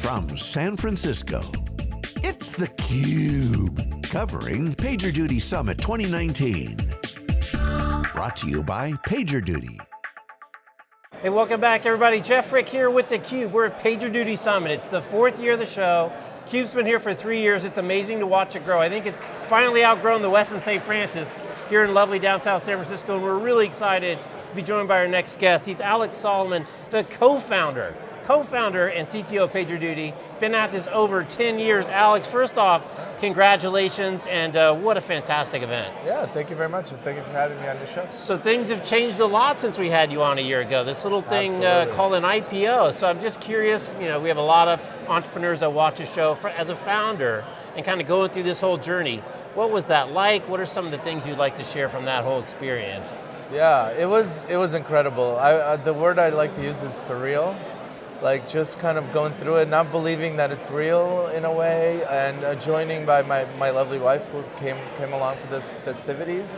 from San Francisco, it's theCUBE, covering PagerDuty Summit 2019. Brought to you by PagerDuty. Hey, welcome back everybody. Jeff Frick here with theCUBE. We're at PagerDuty Summit. It's the fourth year of the show. CUBE's been here for three years. It's amazing to watch it grow. I think it's finally outgrown the Westin St. Francis here in lovely downtown San Francisco, and we're really excited to be joined by our next guest. He's Alex Solomon, the co-founder co-founder and CTO of PagerDuty. Been at this over 10 years. Alex, first off, congratulations and uh, what a fantastic event. Yeah, thank you very much and thank you for having me on the show. So things have changed a lot since we had you on a year ago. This little thing uh, called an IPO. So I'm just curious, you know, we have a lot of entrepreneurs that watch the show for, as a founder and kind of going through this whole journey. What was that like? What are some of the things you'd like to share from that whole experience? Yeah, it was it was incredible. I, uh, the word I like to use is surreal like just kind of going through it, not believing that it's real in a way, and uh, joining by my, my lovely wife who came, came along for this festivities,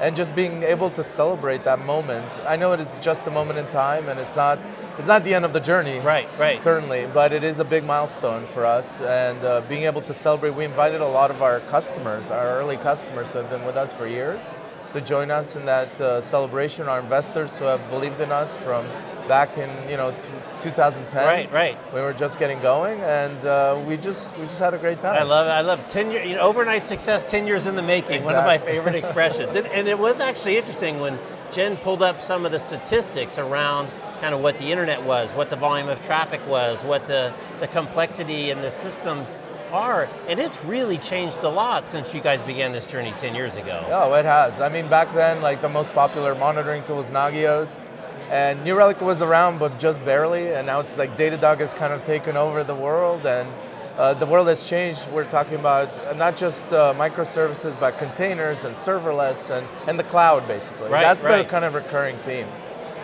and just being able to celebrate that moment. I know it is just a moment in time, and it's not, it's not the end of the journey. Right, right. Certainly, but it is a big milestone for us, and uh, being able to celebrate, we invited a lot of our customers, our early customers who have been with us for years, to join us in that uh, celebration, our investors who have believed in us from back in you know 2010. Right, right. We were just getting going, and uh, we just we just had a great time. I love it. I love ten year, you know, overnight success, ten years in the making. Exactly. One of my favorite expressions. and, and it was actually interesting when Jen pulled up some of the statistics around kind of what the internet was, what the volume of traffic was, what the, the complexity and the systems are, and it's really changed a lot since you guys began this journey 10 years ago. Oh, it has. I mean, back then, like the most popular monitoring tool was Nagios. And New Relic was around, but just barely, and now it's like Datadog has kind of taken over the world, and uh, the world has changed. We're talking about not just uh, microservices, but containers and serverless and, and the cloud, basically. Right, That's right. the kind of recurring theme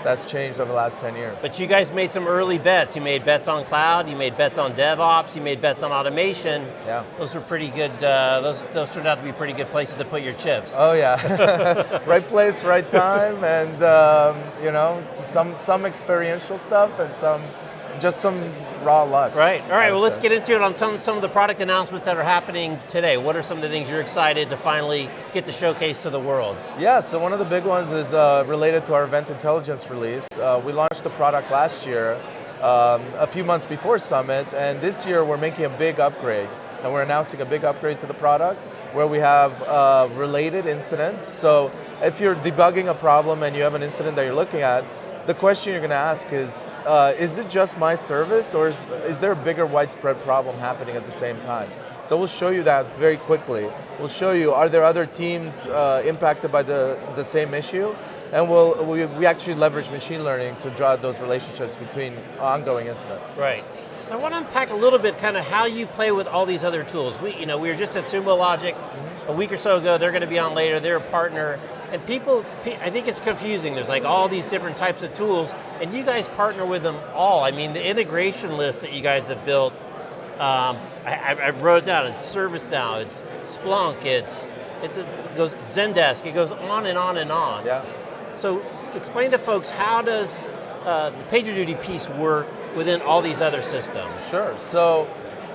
that's changed over the last 10 years. But you guys made some early bets. You made bets on cloud, you made bets on DevOps, you made bets on automation. Yeah. Those were pretty good, uh, those, those turned out to be pretty good places to put your chips. Oh yeah, right place, right time, and um, you know, some, some experiential stuff and some just some raw luck. Right, all right, well let's get into it on some of the product announcements that are happening today. What are some of the things you're excited to finally get the showcase to the world? Yeah, so one of the big ones is uh, related to our Event Intelligence release. Uh, we launched the product last year, um, a few months before Summit, and this year we're making a big upgrade. And we're announcing a big upgrade to the product where we have uh, related incidents. So if you're debugging a problem and you have an incident that you're looking at, the question you're going to ask is, uh, is it just my service or is, is there a bigger widespread problem happening at the same time? So we'll show you that very quickly. We'll show you, are there other teams uh, impacted by the, the same issue? And we'll, we, we actually leverage machine learning to draw those relationships between ongoing incidents. Right. I want to unpack a little bit kind of how you play with all these other tools. We, you know, we were just at Sumo Logic mm -hmm. a week or so ago, they're going to be on later, they're a partner. And people, I think it's confusing. There's like all these different types of tools, and you guys partner with them all. I mean, the integration list that you guys have built, um, I, I, wrote it down, it's ServiceNow, it's Splunk, it's, it, goes Zendesk, it goes on and on and on. Yeah. So explain to folks, how does uh, the PagerDuty piece work within all these other systems? Sure, so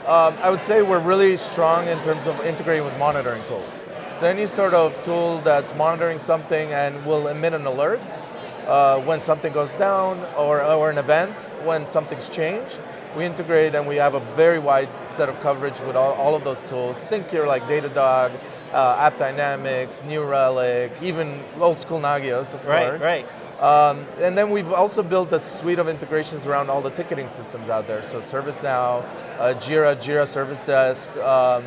um, I would say we're really strong in terms of integrating with monitoring tools. So any sort of tool that's monitoring something and will emit an alert uh, when something goes down or, or an event when something's changed, we integrate and we have a very wide set of coverage with all, all of those tools. Think here like Datadog, uh, AppDynamics, New Relic, even old school Nagios, of right, course. Right, right. Um, and then we've also built a suite of integrations around all the ticketing systems out there. So ServiceNow, uh, Jira, Jira Service Desk, um,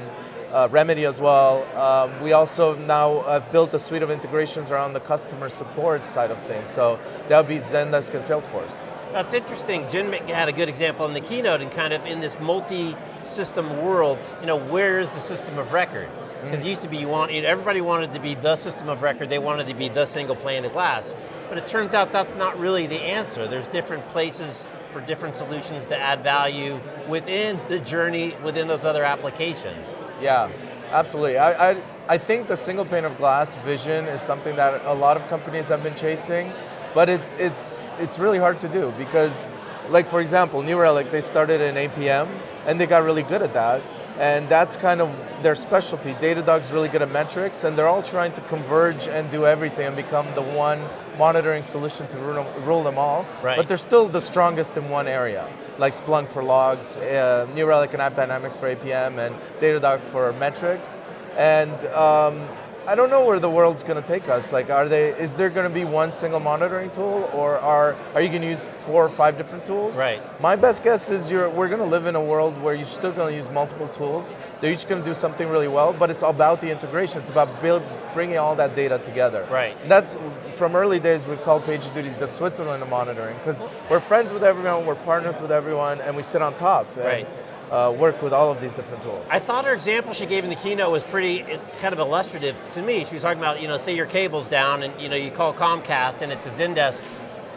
uh, Remedy as well. Um, we also now have built a suite of integrations around the customer support side of things. So that would be Zendesk and Salesforce. That's interesting. Jen had a good example in the keynote and kind of in this multi-system world, you know, where is the system of record? Because mm. it used to be you want, everybody wanted to be the system of record, they wanted to be the single pane of glass. But it turns out that's not really the answer. There's different places for different solutions to add value within the journey, within those other applications. Yeah, absolutely. I, I, I think the single pane of glass vision is something that a lot of companies have been chasing, but it's, it's, it's really hard to do because like for example, New Relic, they started in APM and they got really good at that. And that's kind of their specialty. Datadog's really good at metrics and they're all trying to converge and do everything and become the one monitoring solution to rule them, rule them all. Right. But they're still the strongest in one area, like Splunk for logs, uh, New Relic and AppDynamics for APM, and Datadog for metrics. And um, I don't know where the world's going to take us. Like, are they? Is there going to be one single monitoring tool, or are are you going to use four or five different tools? Right. My best guess is you're. We're going to live in a world where you're still going to use multiple tools. They're each going to do something really well, but it's about the integration. It's about build, bringing all that data together. Right. And that's from early days. We've called PagerDuty the Switzerland of monitoring because we're friends with everyone, we're partners with everyone, and we sit on top. Right. Uh, work with all of these different tools. I thought her example she gave in the keynote was pretty, it's kind of illustrative to me. She was talking about, you know, say your cable's down and you know, you call Comcast and it's a Zendesk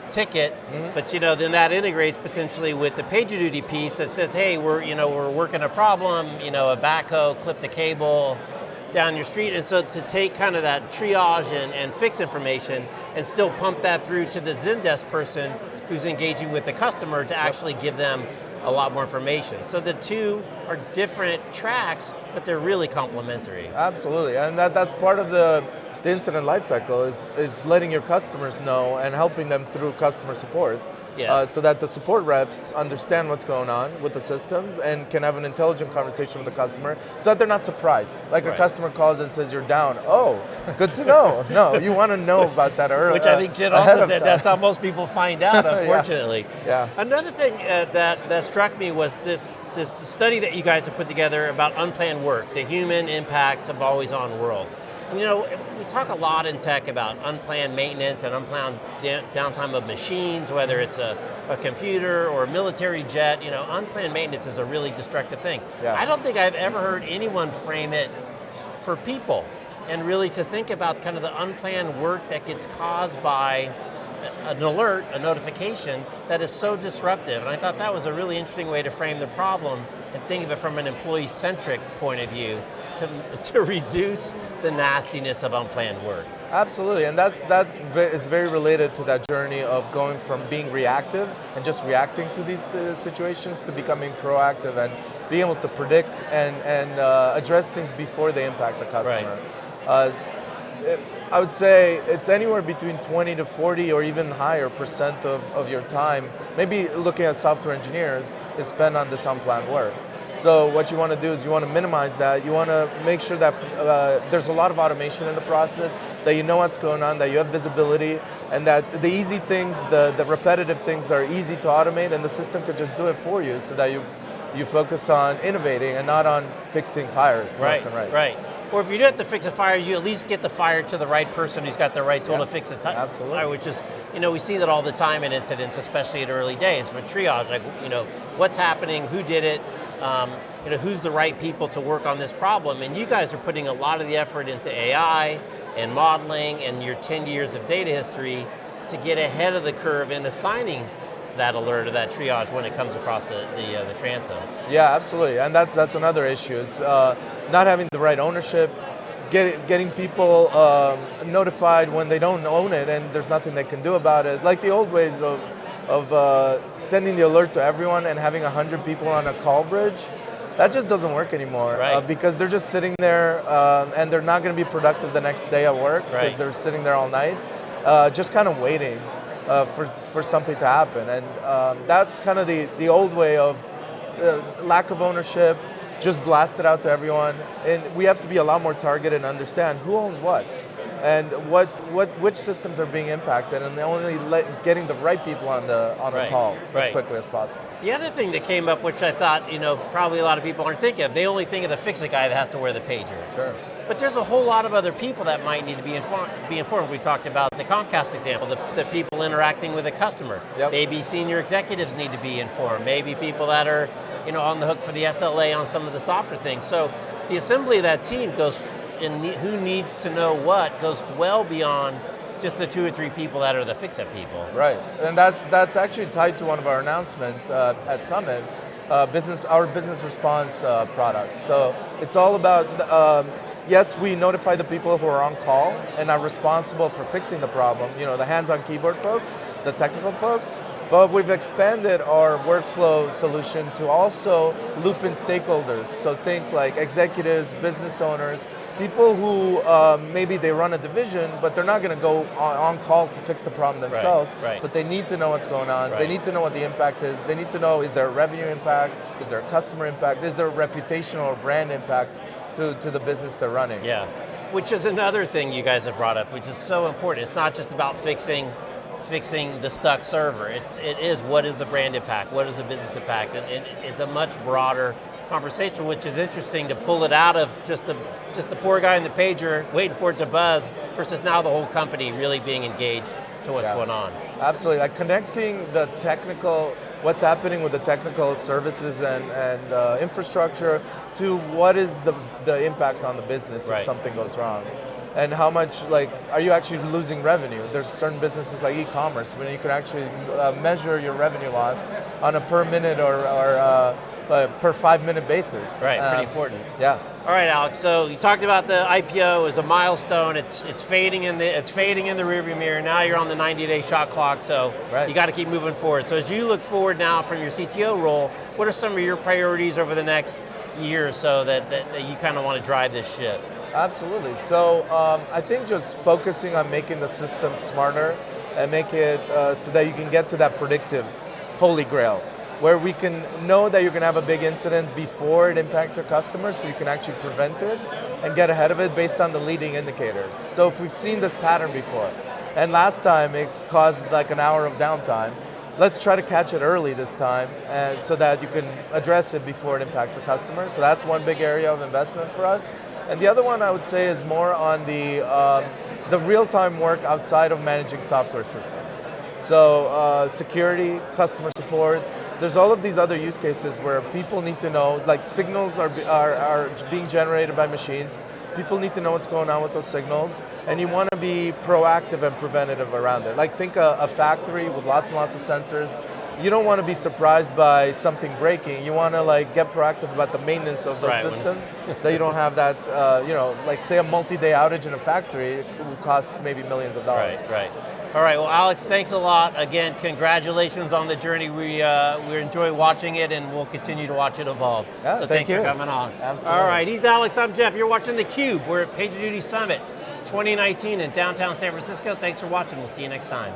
ticket, but you know, then that integrates potentially with the PagerDuty piece that says, hey, we're, you know, we're working a problem, you know, a backhoe clipped the cable down your street. And so to take kind of that triage and, and fix information and still pump that through to the Zendesk person who's engaging with the customer to actually give them a lot more information. So the two are different tracks, but they're really complementary. Absolutely, and that, that's part of the, the incident lifecycle is, is letting your customers know and helping them through customer support. Yeah. Uh, so that the support reps understand what's going on with the systems and can have an intelligent conversation with the customer so that they're not surprised. Like Right. a customer calls and says you're down. Oh, good to know. no, you want to know about that early. Which I think Jen ahead also said that's how most people find out, Yeah. unfortunately. Yeah. Another thing uh, that, that struck me was this, this study that you guys have put together about unplanned work, the human impact of always on world. You know, we talk a lot in tech about unplanned maintenance and unplanned downtime of machines, whether it's a, a computer or a military jet. You know, unplanned maintenance is a really destructive thing. Yeah. I don't think I've ever heard anyone frame it for people and really to think about kind of the unplanned work that gets caused by an alert, a notification that is so disruptive. And I thought that was a really interesting way to frame the problem and think of it from an employee-centric point of view to, to reduce the nastiness of unplanned work. Absolutely, and that's that is very related to that journey of going from being reactive and just reacting to these uh, situations to becoming proactive and being able to predict and and uh, address things before they impact the customer. Uh, it- I would say it's anywhere between 20 to 40 or even higher percent of, of your time, maybe looking at software engineers, is spent on this unplanned work. So what you want to do is you want to minimize that. You want to make sure that uh, there's a lot of automation in the process, that you know what's going on, that you have visibility, and that the easy things, the, the repetitive things are easy to automate and the system could just do it for you so that you, you focus on innovating and not on fixing fires Right, left and right. right. Or if you do have to fix a fire, you at least get the fire to the right person who's got the right tool Yeah, to fix a absolutely. fire, which is, you know, we see that all the time in incidents, especially at early days for triage. Like, you know, what's happening, who did it, um, you know, who's the right people to work on this problem. And you guys are putting a lot of the effort into AI and modeling and your 10 years of data history to get ahead of the curve in assigning that alert or that triage when it comes across the, the, uh, the transom. Yeah, absolutely, and that's that's another issue. It's uh, not having the right ownership, get, getting people um, notified when they don't own it, and there's nothing they can do about it. Like the old ways of of uh, sending the alert to everyone and having hundred people on a call bridge. That just doesn't work anymore Right. uh, because they're just sitting there um, and they're not going to be productive the next day at work because Right. they're sitting there all night, uh, just kind of waiting uh, for, for something to happen. And um, that's kind of the, the old way of uh, lack of ownership, just blast it out to everyone. And we have to be a lot more targeted and understand who owns what and what's, what, which systems are being impacted and only let, getting the right people on the, on Right, the call right. as quickly as possible. The other thing that came up, which I thought, you know, probably a lot of people aren't thinking of, they only think of the fix-it guy that has to wear the pager. Sure. But there's a whole lot of other people that might need to be informed. Be informed. We talked about the Comcast example, the, the people interacting with the customer. Yep. Maybe senior executives need to be informed. Maybe people that are, you know, on the hook for the SLA on some of the softer things. So the assembly of that team goes, in ne- who needs to know what goes well beyond just the two or three people that are the fix-it people. Right, and that's that's actually tied to one of our announcements uh, at Summit, uh, business our business response uh, product. So it's all about um, yes, we notify the people who are on call and are responsible for fixing the problem. You know, the hands-on keyboard folks, the technical folks. But we've expanded our workflow solution to also loop in stakeholders. So think like executives, business owners, people who um, maybe they run a division, but they're not going to go on, on, call to fix the problem themselves. Right, right. But they need to know what's going on. Right. They need to know what the impact is. They need to know is there a revenue impact? Is there a customer impact? Is there a reputational or brand impact to, to the business they're running? Yeah, which is another thing you guys have brought up, which is so important. It's not just about fixing fixing the stuck server. It's it is what is the brand impact, what is the business impact, and it, it's a much broader conversation, which is interesting to pull it out of just the just the poor guy in the pager waiting for it to buzz, versus now the whole company really being engaged to what's Yeah. going on. Absolutely, like connecting the technical, what's happening with the technical services and, and uh, infrastructure to what is the, the impact on the business Right. if something goes wrong. And how much, like, are you actually losing revenue? There's certain businesses like e-commerce when you can actually uh, measure your revenue loss on a per minute or, or uh, uh, per five minute basis. Right, pretty Um, important. Yeah. All right, Alex. So you talked about the IPO as a milestone. It's it's fading in the it's fading in the rearview mirror. Now you're on the 90-day shot clock. So Right. you got to keep moving forward. So as you look forward now from your CTO role, what are some of your priorities over the next year or so that, that, that you kind of want to drive this ship? Absolutely. So um, I think just focusing on making the system smarter and make it uh, so that you can get to that predictive holy grail, where we can know that you're going to have a big incident before it impacts your customers, so you can actually prevent it and get ahead of it based on the leading indicators. So if we've seen this pattern before, and last time it caused like an hour of downtime, let's try to catch it early this time and so that you can address it before it impacts the customer. So that's one big area of investment for us. And the other one I would say is more on the, um, the real-time work outside of managing software systems. So uh, security, customer support, there's all of these other use cases where people need to know, like signals are, are, are being generated by machines, people need to know what's going on with those signals, and you want to be proactive and preventative around it. Like think a, a factory with lots and lots of sensors, you don't want to be surprised by something breaking. You want to like get proactive about the maintenance of those Right, systems, so that you don't have that. Uh, you know, like say a multi-day outage in a factory it will cost maybe millions of dollars. Right, right. All right, well, Alex, thanks a lot. Again, congratulations on the journey. We uh, we enjoy watching it, and we'll continue to watch it evolve. Yeah, so thank thanks you. for coming on. Absolutely. All right, he's Alex. I'm Jeff. You're watching theCUBE. We're at PagerDuty Summit 2019 in downtown San Francisco. Thanks for watching. We'll see you next time.